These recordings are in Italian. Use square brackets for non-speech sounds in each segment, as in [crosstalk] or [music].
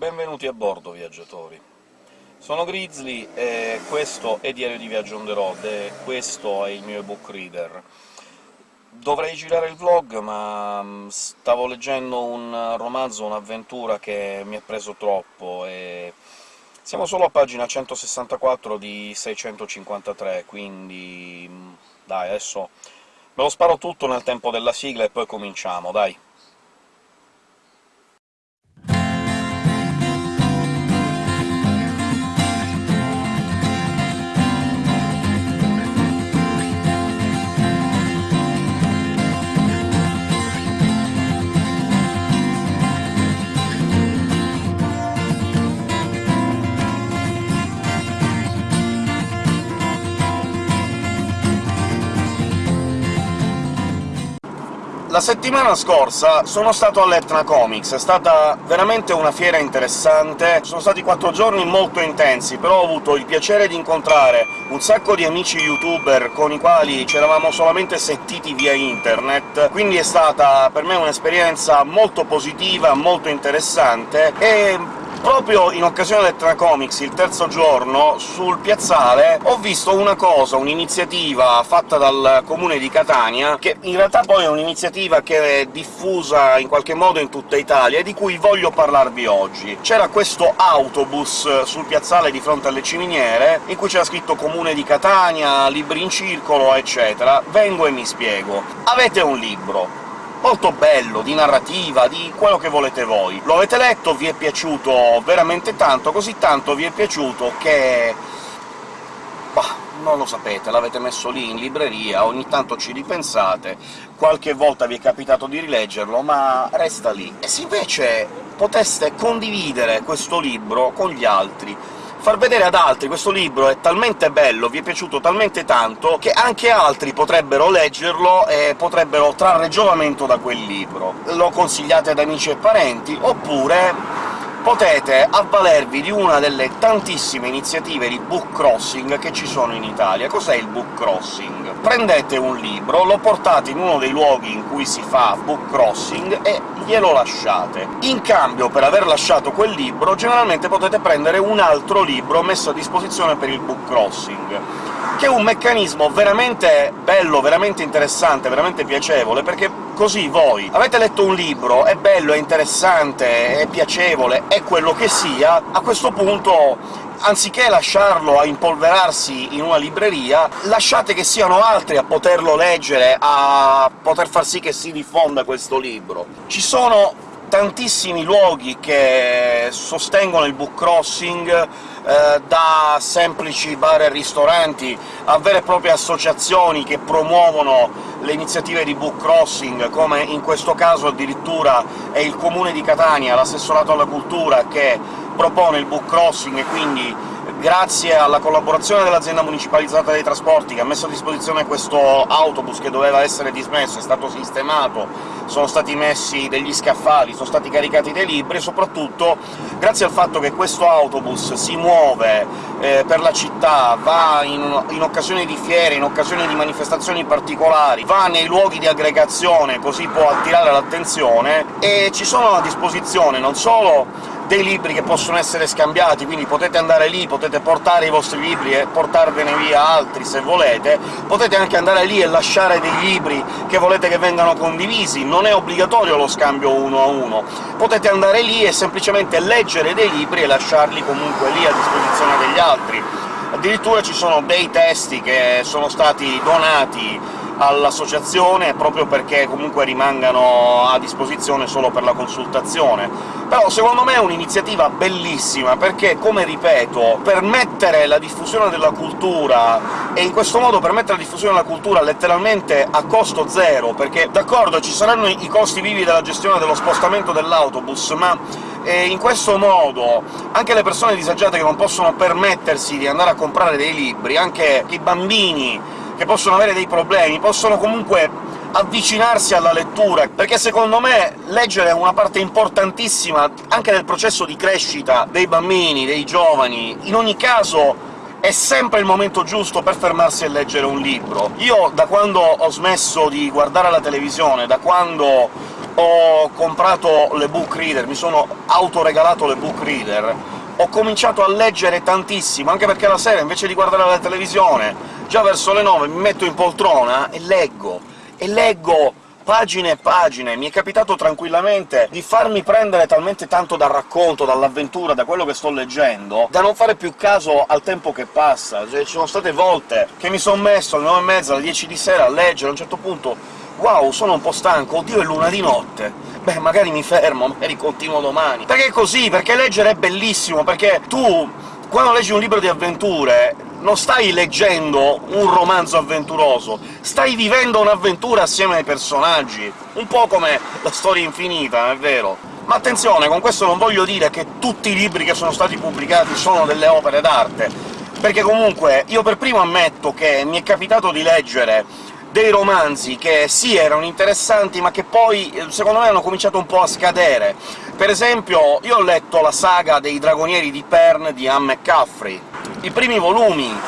Benvenuti a bordo, viaggiatori. Sono Grizzly e questo è Diario di Viaggio on the road, e questo è il mio ebook reader. Dovrei girare il vlog, ma mm, stavo leggendo un romanzo, un'avventura che mi ha preso troppo, e siamo solo a pagina 164 di 653, quindi... Mm, dai, adesso me lo sparo tutto nel tempo della sigla e poi cominciamo, dai! La settimana scorsa sono stato all'Etna Comics, è stata veramente una fiera interessante, sono stati quattro giorni molto intensi, però ho avuto il piacere di incontrare un sacco di amici youtuber con i quali ci eravamo solamente sentiti via internet, quindi è stata per me un'esperienza molto positiva, molto interessante, e Proprio in occasione del Tracomics, il terzo giorno, sul piazzale ho visto una cosa, un'iniziativa fatta dal comune di Catania, che in realtà poi è un'iniziativa che è diffusa in qualche modo in tutta Italia, e di cui voglio parlarvi oggi. C'era questo autobus sul piazzale di fronte alle ciminiere, in cui c'era scritto «Comune di Catania», «Libri in circolo», eccetera. Vengo e mi spiego. Avete un libro, molto bello, di narrativa, di quello che volete voi. Lo avete letto, vi è piaciuto veramente tanto, così tanto vi è piaciuto che... Bah, non lo sapete, l'avete messo lì in libreria, ogni tanto ci ripensate, qualche volta vi è capitato di rileggerlo, ma resta lì. E se invece poteste condividere questo libro con gli altri, far vedere ad altri questo libro è talmente bello, vi è piaciuto talmente tanto, che anche altri potrebbero leggerlo e potrebbero trarre giovamento da quel libro. Lo consigliate ad amici e parenti, oppure potete avvalervi di una delle tantissime iniziative di book crossing che ci sono in Italia. Cos'è il book crossing? Prendete un libro, lo portate in uno dei luoghi in cui si fa book crossing e glielo lasciate. In cambio, per aver lasciato quel libro, generalmente potete prendere un altro libro messo a disposizione per il book crossing che è un meccanismo veramente bello, veramente interessante, veramente piacevole, perché così voi avete letto un libro, è bello, è interessante, è piacevole, è quello che sia, a questo punto anziché lasciarlo a impolverarsi in una libreria, lasciate che siano altri a poterlo leggere, a poter far sì che si diffonda questo libro. Ci sono tantissimi luoghi che sostengono il book crossing, eh, da semplici bar e ristoranti a vere e proprie associazioni che promuovono le iniziative di book crossing, come in questo caso addirittura è il Comune di Catania, l'assessorato alla cultura, che propone il book crossing e quindi grazie alla collaborazione dell'azienda municipalizzata dei trasporti, che ha messo a disposizione questo autobus che doveva essere dismesso, è stato sistemato, sono stati messi degli scaffali, sono stati caricati dei libri, e soprattutto grazie al fatto che questo autobus si muove eh, per la città, va in, in occasioni di fiere, in occasioni di manifestazioni particolari, va nei luoghi di aggregazione, così può attirare l'attenzione, e ci sono a disposizione non solo dei libri che possono essere scambiati, quindi potete andare lì, potete portare i vostri libri e portarvene via altri se volete, potete anche andare lì e lasciare dei libri che volete che vengano condivisi, non è obbligatorio lo scambio uno a uno, potete andare lì e semplicemente leggere dei libri e lasciarli comunque lì a disposizione degli altri. Addirittura ci sono dei testi che sono stati donati all'associazione, proprio perché comunque rimangano a disposizione solo per la consultazione. Però secondo me è un'iniziativa bellissima, perché, come ripeto, permettere la diffusione della cultura, e in questo modo permettere la diffusione della cultura letteralmente a costo zero, perché d'accordo, ci saranno i costi vivi della gestione dello spostamento dell'autobus, ma e in questo modo anche le persone disagiate che non possono permettersi di andare a comprare dei libri, anche i bambini che possono avere dei problemi, possono comunque avvicinarsi alla lettura, perché secondo me leggere è una parte importantissima anche del processo di crescita dei bambini, dei giovani. In ogni caso è sempre il momento giusto per fermarsi e leggere un libro. Io, da quando ho smesso di guardare la televisione, da quando ho comprato le book reader, mi sono autoregalato le book reader, ho cominciato a leggere tantissimo, anche perché la sera, invece di guardare la televisione, già verso le 9 mi metto in poltrona e leggo, e leggo pagine e pagine. Mi è capitato tranquillamente di farmi prendere talmente tanto dal racconto, dall'avventura, da quello che sto leggendo, da non fare più caso al tempo che passa. Cioè, ci sono state volte che mi sono messo alle 9 e mezza, alle 10 di sera a leggere, a un certo punto «Wow, sono un po' stanco, oddio è luna di notte!» Beh, magari mi fermo, [laughs] magari continuo domani. Perché è così, perché leggere è bellissimo, perché tu, quando leggi un libro di avventure, non stai leggendo un romanzo avventuroso, stai vivendo un'avventura assieme ai personaggi, un po' come la storia infinita, è vero? Ma attenzione, con questo non voglio dire che tutti i libri che sono stati pubblicati sono delle opere d'arte, perché comunque io per primo ammetto che mi è capitato di leggere dei romanzi che sì, erano interessanti, ma che poi, secondo me, hanno cominciato un po' a scadere. Per esempio, io ho letto la saga dei Dragonieri di Pern di Anne McCaffrey, i primi volumi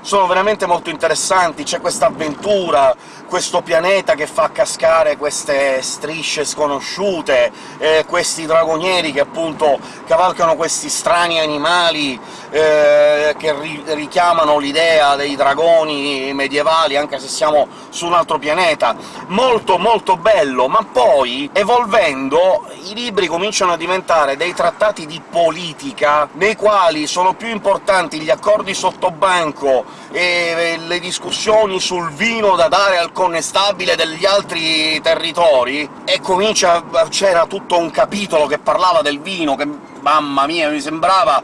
sono veramente molto interessanti, c'è questa avventura, questo pianeta che fa cascare queste strisce sconosciute, eh, questi dragonieri che appunto cavalcano questi strani animali eh, che ri richiamano l'idea dei dragoni medievali, anche se siamo su un altro pianeta. Molto molto bello, ma poi, evolvendo, i libri cominciano a diventare dei trattati di politica, nei quali sono più importanti gli accordi sottobanco e le discussioni sul vino da dare al connestabile degli altri territori, e comincia... c'era tutto un capitolo che parlava del vino, che mamma mia, mi sembrava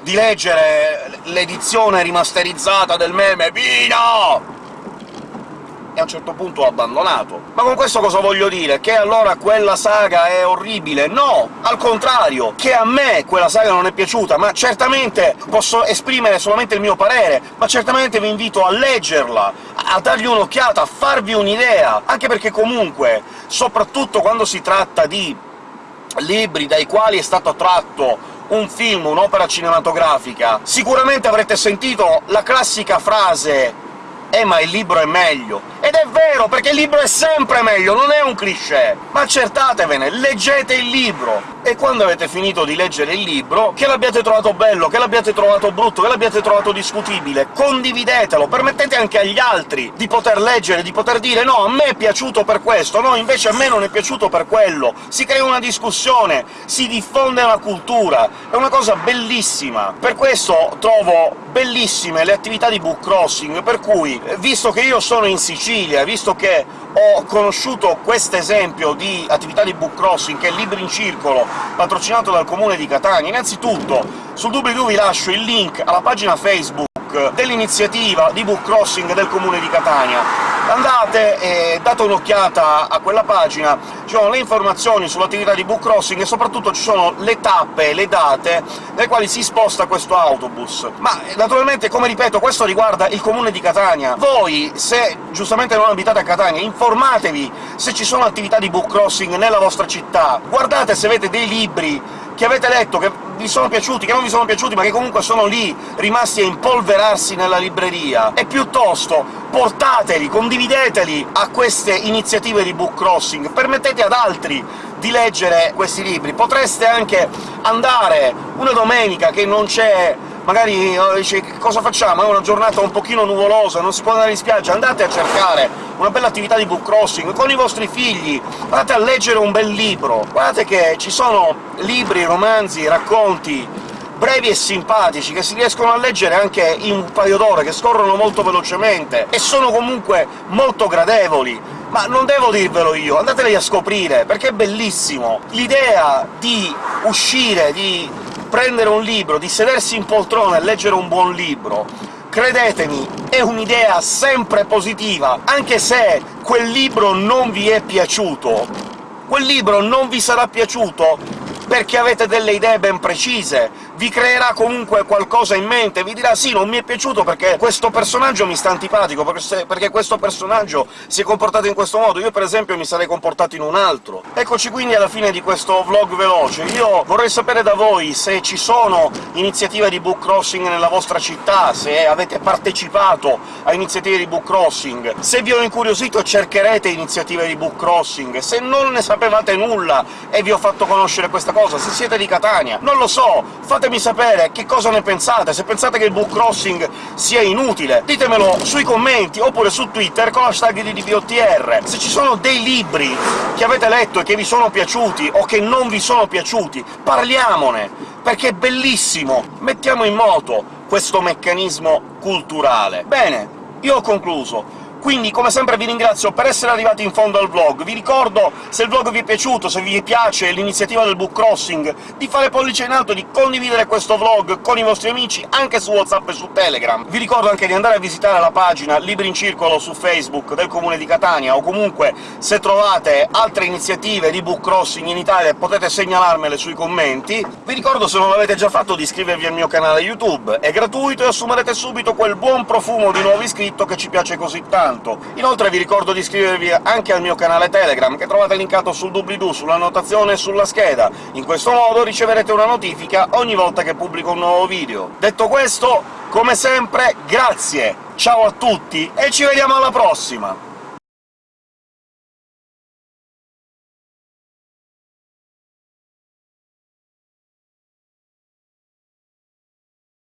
di leggere l'edizione rimasterizzata del meme «Vino!» A un certo punto ho abbandonato. Ma con questo cosa voglio dire? Che allora quella saga è orribile? No! Al contrario! Che a me quella saga non è piaciuta, ma certamente posso esprimere solamente il mio parere, ma certamente vi invito a leggerla, a dargli un'occhiata, a farvi un'idea, anche perché comunque, soprattutto quando si tratta di libri dai quali è stato tratto un film, un'opera cinematografica, sicuramente avrete sentito la classica frase «Eh, ma il libro è meglio!» Ed è vero, perché il libro è sempre meglio, non è un cliché! Ma accertatevene, leggete il libro! E quando avete finito di leggere il libro, che l'abbiate trovato bello, che l'abbiate trovato brutto, che l'abbiate trovato discutibile, condividetelo, permettete anche agli altri di poter leggere, di poter dire «no, a me è piaciuto per questo, no, invece a me non è piaciuto per quello», si crea una discussione, si diffonde una cultura, è una cosa bellissima! Per questo trovo bellissime le attività di book crossing, per cui, visto che io sono in Sicilia, Sicilia, visto che ho conosciuto questo esempio di attività di book crossing, che è Libri in Circolo, patrocinato dal Comune di Catania, innanzitutto sul doobly-doo vi lascio il link alla pagina Facebook dell'iniziativa di book crossing del Comune di Catania, andate e date un'occhiata a quella pagina, ci sono le informazioni sull'attività di book crossing e soprattutto ci sono le tappe, le date nelle quali si sposta questo autobus. Ma naturalmente, come ripeto, questo riguarda il comune di Catania. Voi, se giustamente non abitate a Catania, informatevi se ci sono attività di book crossing nella vostra città, guardate se avete dei libri che avete letto, che vi sono piaciuti, che non vi sono piaciuti, ma che comunque sono lì, rimasti a impolverarsi nella libreria, e piuttosto portateli, condivideteli a queste iniziative di book crossing, permettete ad altri di leggere questi libri. Potreste anche andare una domenica che non c'è magari oh, dice cosa facciamo? È una giornata un pochino nuvolosa, non si può andare in spiaggia, andate a cercare una bella attività di book crossing con i vostri figli, andate a leggere un bel libro. Guardate che ci sono libri, romanzi, racconti brevi e simpatici, che si riescono a leggere anche in un paio d'ore, che scorrono molto velocemente, e sono comunque molto gradevoli. Ma non devo dirvelo io, andateli a scoprire, perché è bellissimo! L'idea di uscire, di prendere un libro, di sedersi in poltrona e leggere un buon libro, credetemi, è un'idea sempre positiva, anche se quel libro non vi è piaciuto. Quel libro non vi sarà piaciuto perché avete delle idee ben precise, vi creerà comunque qualcosa in mente, vi dirà «Sì, non mi è piaciuto perché questo personaggio mi sta antipatico, perché questo personaggio si è comportato in questo modo, io per esempio mi sarei comportato in un altro». Eccoci quindi alla fine di questo vlog veloce. Io vorrei sapere da voi se ci sono iniziative di book crossing nella vostra città, se avete partecipato a iniziative di book crossing, se vi ho incuriosito cercherete iniziative di book crossing, se non ne sapevate nulla e vi ho fatto conoscere questa cosa, se siete di Catania, non lo so, fatemi sapere che cosa ne pensate, se pensate che il book crossing sia inutile, ditemelo sui commenti, oppure su Twitter con l'hashtag di DBOTR. Se ci sono dei libri che avete letto e che vi sono piaciuti, o che non vi sono piaciuti, parliamone, perché è bellissimo! Mettiamo in moto questo meccanismo culturale. Bene, io ho concluso. Quindi, come sempre, vi ringrazio per essere arrivati in fondo al vlog. Vi ricordo, se il vlog vi è piaciuto, se vi piace l'iniziativa del book crossing, di fare pollice in alto, di condividere questo vlog con i vostri amici, anche su WhatsApp e su Telegram. Vi ricordo anche di andare a visitare la pagina Libri in Circolo su Facebook del Comune di Catania, o comunque, se trovate altre iniziative di book crossing in Italia, potete segnalarmele sui commenti. Vi ricordo, se non l'avete già fatto, di iscrivervi al mio canale YouTube. È gratuito e assumerete subito quel buon profumo di nuovo iscritto che ci piace così tanto tanto. Inoltre vi ricordo di iscrivervi anche al mio canale Telegram, che trovate linkato sul doobly-doo, sulla notazione e sulla scheda. In questo modo riceverete una notifica ogni volta che pubblico un nuovo video. Detto questo, come sempre, grazie, ciao a tutti e ci vediamo alla prossima!